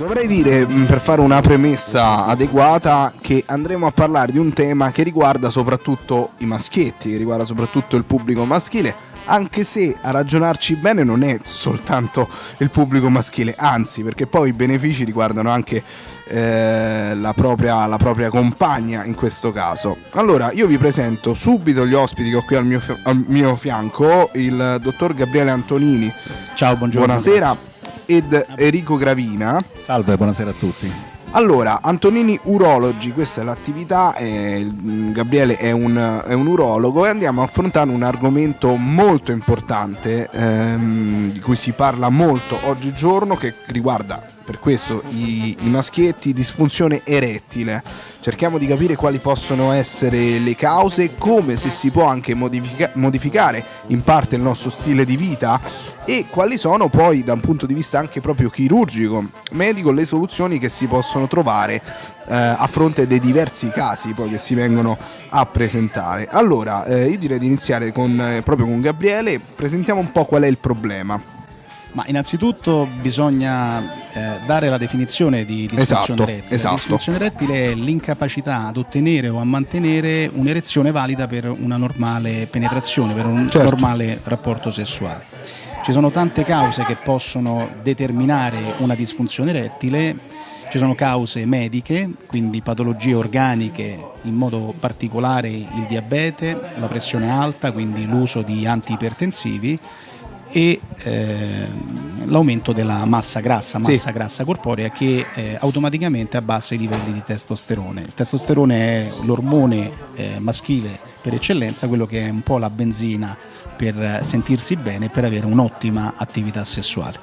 Dovrei dire, mh, per fare una premessa adeguata, che andremo a parlare di un tema che riguarda soprattutto i maschietti, che riguarda soprattutto il pubblico maschile, anche se a ragionarci bene non è soltanto il pubblico maschile, anzi, perché poi i benefici riguardano anche eh, la, propria, la propria compagna in questo caso. Allora, io vi presento subito gli ospiti che ho qui al mio, al mio fianco, il dottor Gabriele Antonini. Ciao, buongiorno. Buonasera. Ed Enrico Gravina. Salve, buonasera a tutti. Allora, Antonini Urologi, questa è l'attività, eh, Gabriele è un, è un, urologo e andiamo a affrontare un argomento molto importante ehm, di cui si parla molto oggigiorno che riguarda per questo i, i, maschietti disfunzione erettile. Cerchiamo di capire quali possono essere le cause, come se si può anche modifica- modificare in parte il nostro stile di vita e quali sono poi da un punto di vista anche proprio chirurgico, medico, le soluzioni che si possono trovare eh, a fronte dei diversi casi poi che si vengono a presentare. Allora, eh, io direi di iniziare con, eh, proprio con Gabriele, presentiamo un po' qual è il problema. Ma innanzitutto bisogna eh, dare la definizione di disfunzione esatto, erettile. Esatto. Disfunzione erettile è l'incapacità ad ottenere o a mantenere un'erezione valida per una normale penetrazione, per un certo. normale rapporto sessuale. Ci sono tante cause che possono determinare una disfunzione erettile, ci sono cause mediche, quindi patologie organiche, in modo particolare il diabete, la pressione alta, quindi l'uso di antiipertensivi e eh, l'aumento della massa grassa, massa Sì. grassa corporea che eh, automaticamente abbassa i livelli di testosterone. Il testosterone è l'ormone eh, maschile per eccellenza, quello che è un po' la benzina per sentirsi bene e per avere un'ottima attività sessuale.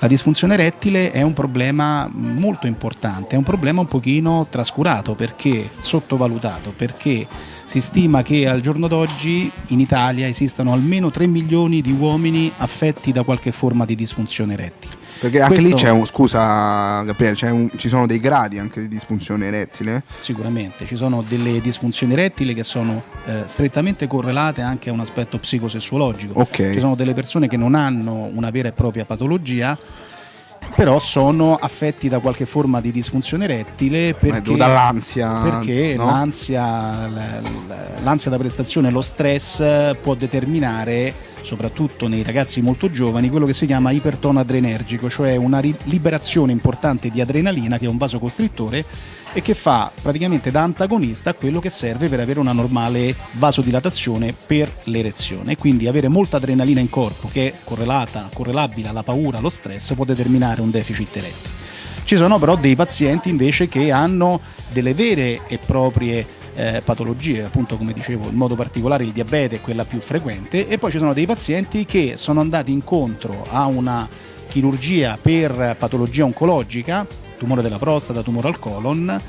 La disfunzione erettile è un problema molto importante, è un problema un pochino trascurato perché sottovalutato, perché si stima che al giorno d'oggi in Italia esistano almeno 3 milioni di uomini affetti da qualche forma di disfunzione erettile. Perché anche Questo- lì c'è un, scusa Gabriele, c'è un- ci sono dei gradi anche di disfunzione erettile? Sicuramente, ci sono delle disfunzioni erettili che sono eh, strettamente correlate anche a un aspetto psicosessuologico. Ok. Ci sono delle persone che non hanno una vera e propria patologia, però sono affetti da qualche forma di disfunzione erettile perché, dall'ansia, perché no? l'ansia, l'ansia da prestazione, lo stress può determinare soprattutto nei ragazzi molto giovani, quello che si chiama ipertono adrenergico, cioè una liberazione importante di adrenalina che è un vasocostrittore e che fa praticamente da antagonista a quello che serve per avere una normale vasodilatazione per l'erezione. Quindi avere molta adrenalina in corpo che è correlata, correlabile alla paura, allo stress, può determinare un deficit erettile. Ci sono però dei pazienti invece che hanno delle vere e proprie eh, patologie, appunto come dicevo, in modo particolare il diabete è quella più frequente, e poi ci sono dei pazienti che sono andati incontro a una chirurgia per patologia oncologica, tumore della prostata, tumore al colon,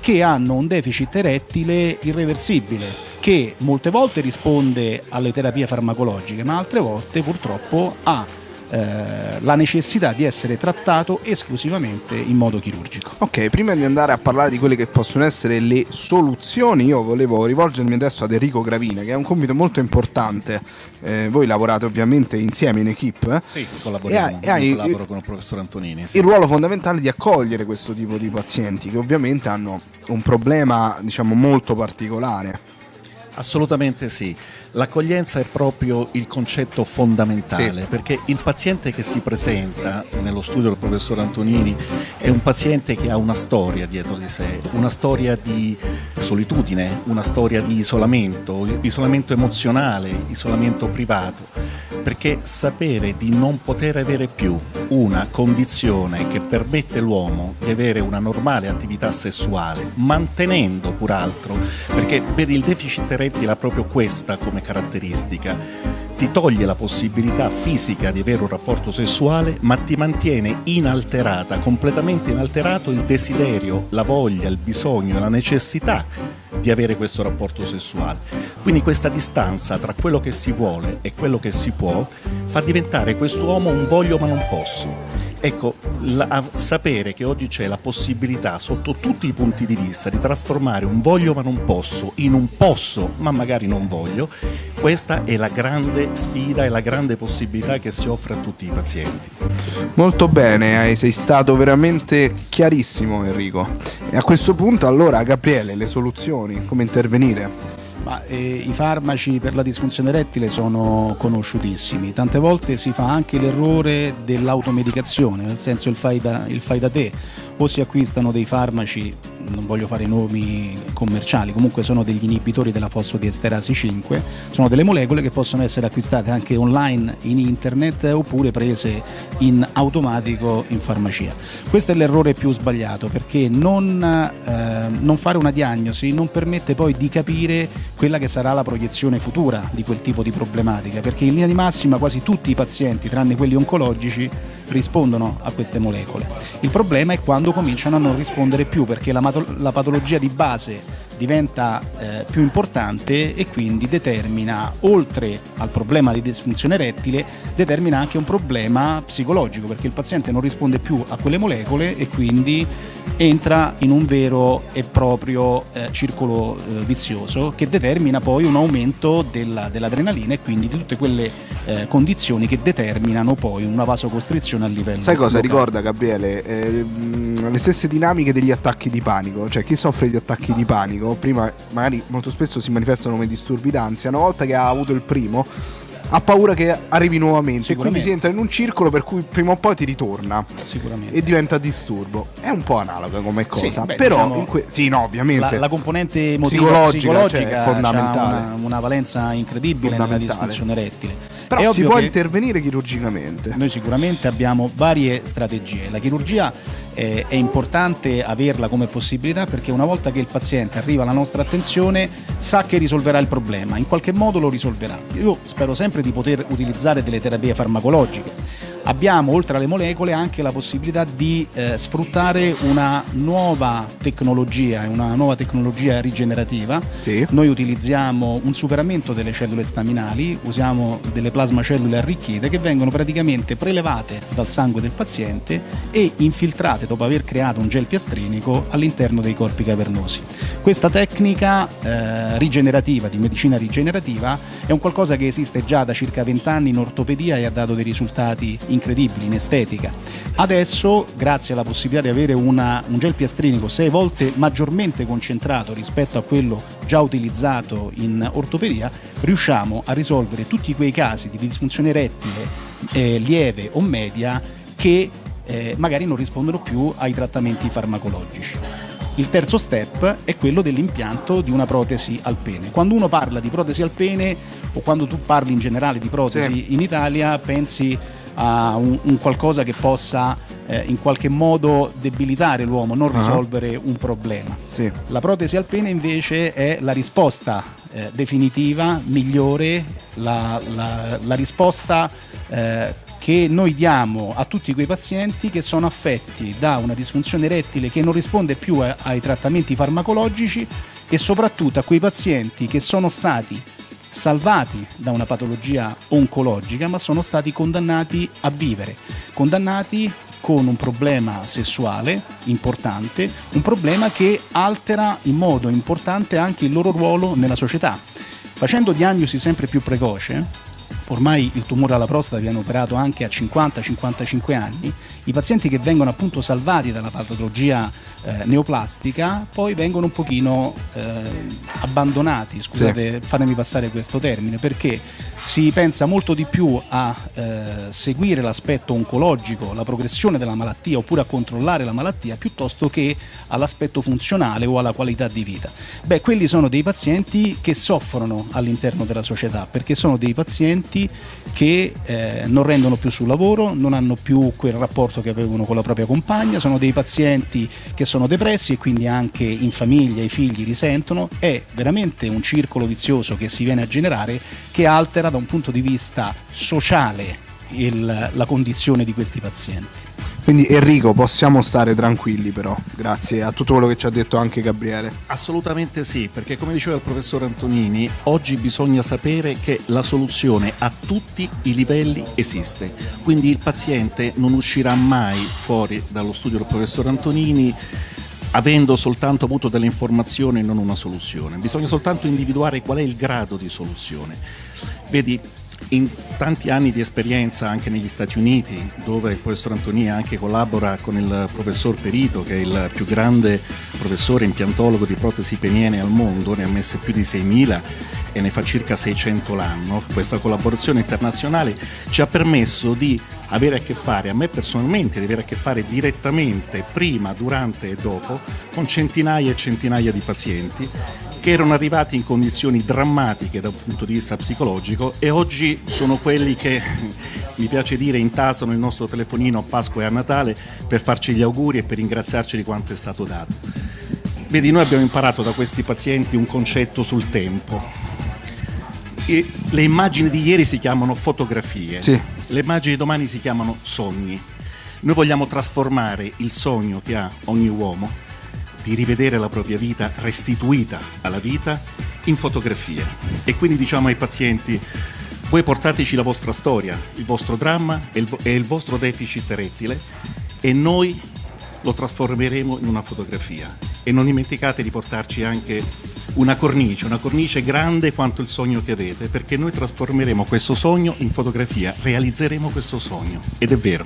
che hanno un deficit erettile irreversibile, che molte volte risponde alle terapie farmacologiche, ma altre volte purtroppo ha eh, la necessità di essere trattato esclusivamente in modo chirurgico. Ok, prima di andare a parlare di quelle che possono essere le soluzioni, io volevo rivolgermi adesso ad Enrico Gravina, che è un compito molto importante. Eh, voi lavorate ovviamente insieme in equipe. eh? Sì, collaboriamo. E hai- e hai- Io collaboro con il professor Antonini. sì. Il ruolo fondamentale di accogliere questo tipo di pazienti che ovviamente hanno un problema, diciamo, molto particolare. Assolutamente sì. L'accoglienza è proprio il concetto fondamentale, Sì. perché il paziente che si presenta nello studio del professor Antonini è un paziente che ha una storia dietro di sé, una storia di solitudine, una storia di isolamento, isolamento emozionale, isolamento privato, perché sapere di non poter avere più una condizione che permette all'uomo di avere una normale attività sessuale, mantenendo pur altro, perché vedi il deficit erettile ha proprio questa come caratteristica, ti toglie la possibilità fisica di avere un rapporto sessuale, ma ti mantiene inalterata, completamente inalterato il desiderio, la voglia, il bisogno, la necessità di avere questo rapporto sessuale. Quindi questa distanza tra quello che si vuole e quello che si può fa diventare quest'uomo un voglio ma non posso. Ecco, la, sapere che oggi c'è la possibilità, sotto tutti i punti di vista, di trasformare un voglio ma non posso in un posso ma magari non voglio, questa è la grande sfida e la grande possibilità che si offre a tutti i pazienti. Molto bene, sei stato veramente chiarissimo Enrico. E a questo punto allora Gabriele, le soluzioni, come intervenire? Ma, eh, I farmaci per la disfunzione erettile sono conosciutissimi, tante volte si fa anche l'errore dell'automedicazione, nel senso il fai da, il fai da te, o si acquistano dei farmaci non voglio fare nomi commerciali, comunque sono degli inibitori della fosfodiesterasi 5, sono delle molecole che possono essere acquistate anche online in internet oppure prese in automatico in farmacia. Questo è l'errore più sbagliato perché non, eh, non fare una diagnosi non permette poi di capire quella che sarà la proiezione futura di quel tipo di problematica, perché in linea di massima quasi tutti i pazienti, tranne quelli oncologici, rispondono a queste molecole. Il problema è quando cominciano a non rispondere più perché la, la patologia di base diventa eh, più importante e quindi determina, oltre al problema di disfunzione erettile, determina anche un problema psicologico perché il paziente non risponde più a quelle molecole e quindi entra in un vero e proprio eh, circolo eh, vizioso che determina poi un aumento della, dell'adrenalina e quindi di tutte quelle eh, condizioni che determinano poi una vasocostrizione a livello Sai cosa locale. ricorda Gabriele? Eh, le stesse dinamiche degli attacchi di panico, cioè chi soffre di attacchi di panico, prima magari molto spesso si manifestano come disturbi d'ansia, una volta che ha avuto il primo ha paura che arrivi nuovamente e quindi si entra in un circolo per cui prima o poi ti ritorna e diventa disturbo. È un po' analoga come cosa sì, beh, però diciamo, que- sì no ovviamente. La, la componente emotiva psicologica, psicologica cioè, è fondamentale. una, una, valenza incredibile nella disfunzione erettile però si può intervenire chirurgicamente noi sicuramente abbiamo varie strategie la chirurgia eh, è importante averla come possibilità perché una volta che il paziente arriva alla nostra attenzione sa che risolverà il problema, in qualche modo lo risolverà. Io spero sempre di poter utilizzare delle terapie farmacologiche abbiamo oltre alle molecole anche la possibilità di eh, sfruttare una nuova tecnologia, una nuova tecnologia rigenerativa. Sì. Noi utilizziamo un superamento delle cellule staminali, usiamo delle plasmacellule arricchite che vengono praticamente prelevate dal sangue del paziente e infiltrate dopo aver creato un gel piastrinico all'interno dei corpi cavernosi. Questa tecnica eh, rigenerativa, di medicina rigenerativa, è un qualcosa che esiste già da circa 20 anni in ortopedia e ha dato dei risultati incredibili in estetica. Adesso, grazie alla possibilità di avere una, un gel piastrinico sei volte maggiormente concentrato rispetto a quello già utilizzato in ortopedia, riusciamo a risolvere tutti quei casi di disfunzione erettile eh, lieve o media che eh, magari non rispondono più ai trattamenti farmacologici. Il terzo step è quello dell'impianto di una protesi al pene. Quando uno parla di protesi al pene o quando tu parli in generale di protesi sì. in Italia pensi a un, un qualcosa che possa eh, in qualche modo debilitare l'uomo, non uh-huh. risolvere un problema. Sì. La protesi al pene invece è la risposta eh, definitiva, migliore, la, la, la risposta eh, che noi diamo a tutti quei pazienti che sono affetti da una disfunzione erettile che non risponde più a, ai trattamenti farmacologici e soprattutto a quei pazienti che sono stati salvati da una patologia oncologica ma sono stati condannati a vivere, condannati con un problema sessuale importante, un problema che altera in modo importante anche il loro ruolo nella società. Facendo diagnosi sempre più precoce, ormai il tumore alla prostata viene operato anche a 50-55 anni, i pazienti che vengono appunto salvati dalla patologia eh, neoplastica poi vengono un pochino eh, abbandonati, scusate, sì. fatemi passare questo termine, perché si pensa molto di più a eh, seguire l'aspetto oncologico, la progressione della malattia oppure a controllare la malattia piuttosto che all'aspetto funzionale o alla qualità di vita. Beh, quelli sono dei pazienti che soffrono all'interno della società perché sono dei pazienti che eh, non rendono più sul lavoro, non hanno più quel rapporto che avevano con la propria compagna, sono dei pazienti che sono depressi e quindi anche in famiglia i figli risentono. È veramente un circolo vizioso che si viene a generare che altera da un punto di vista sociale il, la condizione di questi pazienti. Quindi Enrico, possiamo stare tranquilli però, grazie a tutto quello che ci ha detto anche Gabriele. Assolutamente sì, perché come diceva il professor Antonini, oggi bisogna sapere che la soluzione a tutti i livelli esiste. Quindi il paziente non uscirà mai fuori dallo studio del professor Antonini avendo soltanto avuto delle informazioni e non una soluzione. Bisogna soltanto individuare qual è il grado di soluzione. Vedi, in tanti anni di esperienza anche negli Stati Uniti, dove il professor Antoni anche collabora con il professor Perito, che è il più grande professore impiantologo di protesi peniene al mondo, ne ha messe più di 6.000 e ne fa circa 600 l'anno. Questa collaborazione internazionale ci ha permesso di avere a che fare, a me personalmente, di avere a che fare direttamente, prima, durante e dopo, con centinaia e centinaia di pazienti che erano arrivati in condizioni drammatiche da un punto di vista psicologico e oggi sono quelli che, mi piace dire, intasano il nostro telefonino a Pasqua e a Natale per farci gli auguri e per ringraziarci di quanto è stato dato. Vedi, noi abbiamo imparato da questi pazienti un concetto sul tempo. E le immagini di ieri si chiamano fotografie, sì. le immagini di domani si chiamano sogni. Noi vogliamo trasformare il sogno che ha ogni uomo di rivedere la propria vita restituita alla vita in fotografie. E quindi diciamo ai pazienti, voi portateci la vostra storia, il vostro dramma e il, e il vostro deficit rettile e noi lo trasformeremo in una fotografia. E non dimenticate di portarci anche una cornice, una cornice grande quanto il sogno che avete, perché noi trasformeremo questo sogno in fotografia, realizzeremo questo sogno. Ed è vero.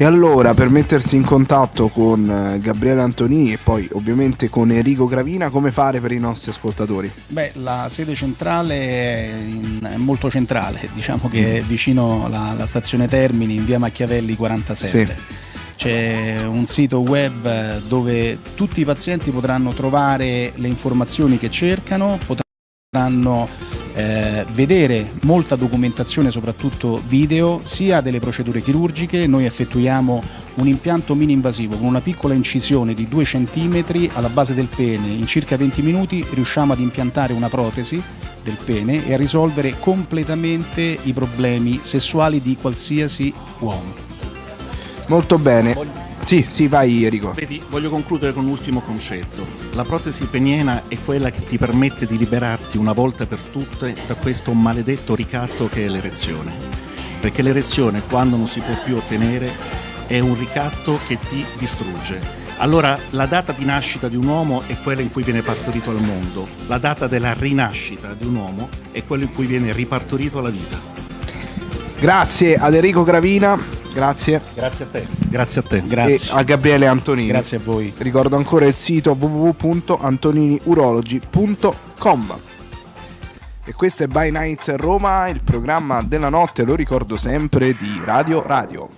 E allora per mettersi in contatto con eh, Gabriele Antonini e poi ovviamente con Enrico Gravina, come fare per i nostri ascoltatori? Beh, la sede centrale è, in, è molto centrale, diciamo che è vicino alla, alla, stazione Termini in via Machiavelli 47. Sì. C'è un sito web dove tutti i pazienti potranno trovare le informazioni che cercano, potranno eh, vedere molta documentazione, soprattutto video, sia delle procedure chirurgiche, noi effettuiamo un impianto mini-invasivo con una piccola incisione di 2 cm alla base del pene, in circa 20 minuti riusciamo ad impiantare una protesi del pene e a risolvere completamente i problemi sessuali di qualsiasi uomo. Molto bene. Sì, sì, vai Enrico. Vedi, voglio concludere con un ultimo concetto. La protesi peniena è quella che ti permette di liberarti una volta per tutte da questo maledetto ricatto che è l'erezione. Perché l'erezione, quando non si può più ottenere, è un ricatto che ti distrugge. Allora, la data di nascita di un uomo è quella in cui viene partorito al mondo. La data della rinascita di un uomo è quella in cui viene ripartorito alla vita. Grazie ad Enrico Gravina Grazie. Grazie a te. Grazie a te. Grazie. E a Gabriele Antonini. Grazie a voi. Ricordo ancora il sito www.antoniniurology.com. E questo è By Night Roma, il programma della notte, lo ricordo sempre, di Radio Radio.